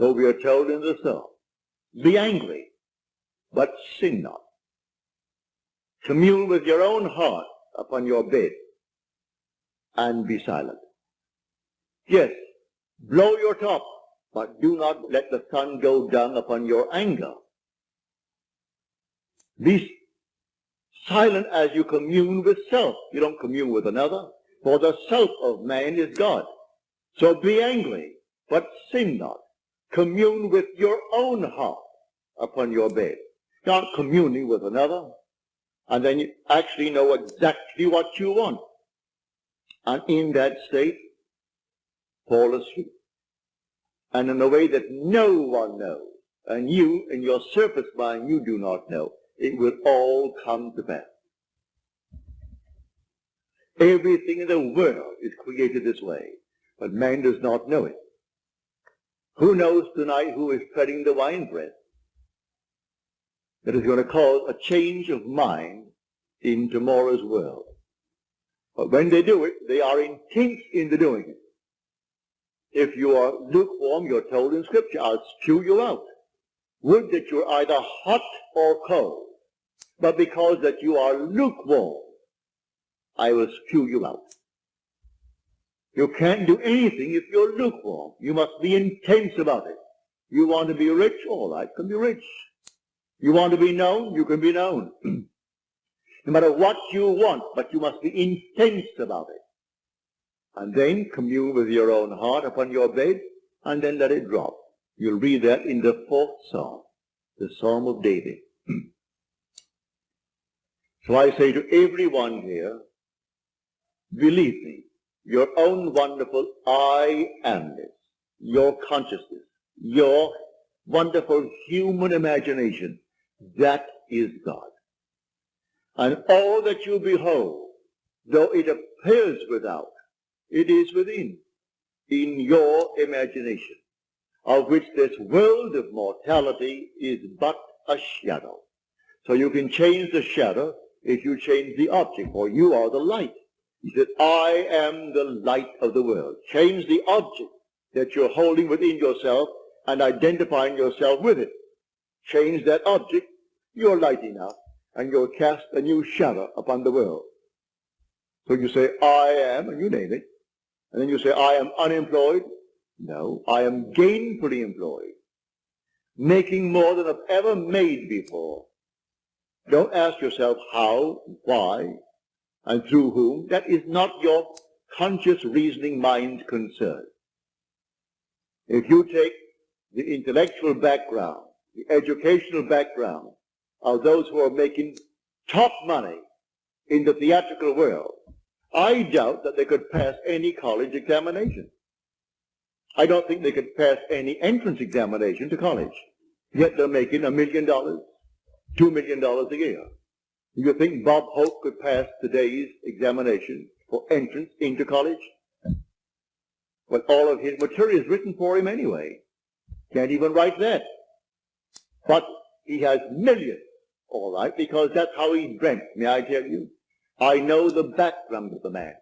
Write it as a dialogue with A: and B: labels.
A: So we are told in the psalm, be angry, but sin not. Commune with your own heart upon your bed and be silent. Yes, blow your top, but do not let the sun go down upon your anger. Be silent as you commune with self. You don't commune with another, for the self of man is God. So be angry, but sin not. Commune with your own heart upon your bed. Not communing with another, and then you actually know exactly what you want. And in that state, fall asleep. And in a way that no one knows, and you, in your surface mind, you do not know, it will all come to pass. Everything in the world is created this way, but man does not know it. Who knows tonight who is treading the winepress? That is going to cause a change of mind in tomorrow's world. But when they do it, they are intense in the doing it. If you are lukewarm, you're told in Scripture, I'll spew you out. Would that you're either hot or cold. But because that you are lukewarm, I will spew you out. You can't do anything if you're lukewarm. You must be intense about it. You want to be rich? All right, can be rich. You want to be known? You can be known. no matter what you want, but you must be intense about it. And then commune with your own heart upon your bed, and then let it drop. You'll read that in the fourth psalm, the Psalm of David. so I say to everyone here, believe me, your own wonderful I amness, your consciousness, your wonderful human imagination, that is God. And all that you behold, though it appears without, it is within, in your imagination, of which this world of mortality is but a shadow. So you can change the shadow if you change the object, for you are the light. He said, I am the light of the world. Change the object that you're holding within yourself and identifying yourself with it. Change that object, you're light enough, and you'll cast a new shadow upon the world. So you say, I am, and you name it. And then you say, I am unemployed. No, I am gainfully employed. Making more than I've ever made before. Don't ask yourself how, why, and through whom. That is not your conscious reasoning mind concern. If you take the intellectual background, the educational background of those who are making top money in the theatrical world, I doubt that they could pass any college examination. I don't think they could pass any entrance examination to college. Yet they're making a million dollars, two million dollars a year. Do you think Bob Hope could pass today's examination for entrance into college? Well, all of his material is written for him anyway. Can't even write that. But he has millions, all right, because that's how he's dreamt, may I tell you? I know the background of the man.